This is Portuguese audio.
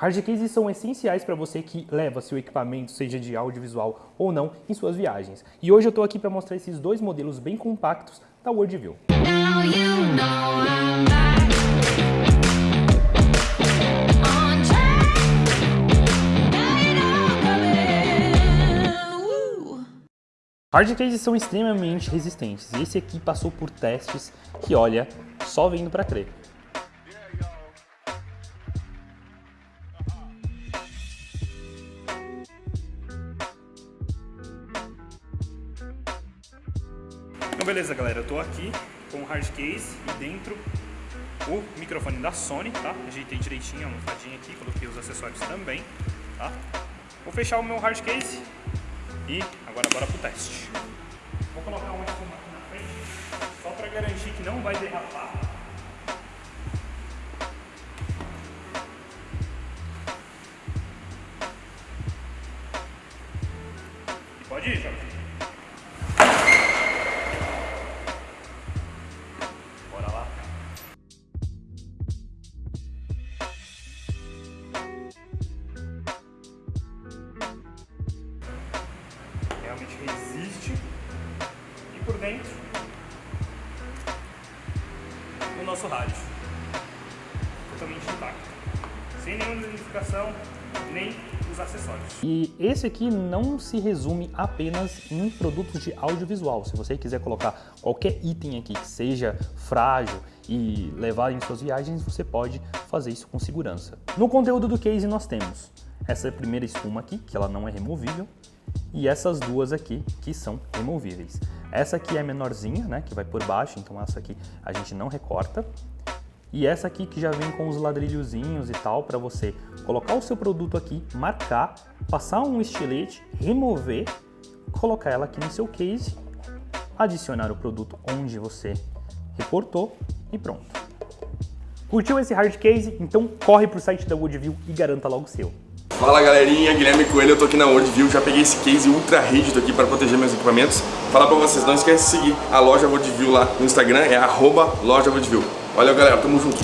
Hard cases são essenciais para você que leva seu equipamento, seja de audiovisual ou não, em suas viagens. E hoje eu estou aqui para mostrar esses dois modelos bem compactos da Worldview. Now you know Hard cases são extremamente resistentes e esse aqui passou por testes que, olha, só vendo para crer. Então beleza galera, eu tô aqui com o hard case e dentro o microfone da Sony, tá? Ajeitei direitinho a almofadinha aqui, coloquei os acessórios também, tá? Vou fechar o meu hard case e agora bora pro teste. Vou colocar um aqui na frente, só para garantir que não vai derrapar. E pode ir, Jorge. Resiste e por dentro o nosso rádio totalmente intacto sem nenhuma danificação nem os acessórios. E esse aqui não se resume apenas em produtos de audiovisual. Se você quiser colocar qualquer item aqui que seja frágil e levar em suas viagens, você pode fazer isso com segurança. No conteúdo do case nós temos essa primeira espuma aqui, que ela não é removível, e essas duas aqui que são removíveis. Essa aqui é menorzinha, né, que vai por baixo, então essa aqui a gente não recorta. E essa aqui que já vem com os ladrilhozinhos e tal, para você colocar o seu produto aqui, marcar, passar um estilete, remover, colocar ela aqui no seu case, adicionar o produto onde você recortou e pronto. Curtiu esse hard case? Então corre para o site da Woodview e garanta logo o seu. Fala galerinha, Guilherme Coelho, eu tô aqui na Worldview, já peguei esse case ultra rígido aqui para proteger meus equipamentos. Falar pra vocês, não esquece de seguir a loja Worldview lá no Instagram, é arroba loja Worldview. Valeu galera, tamo junto.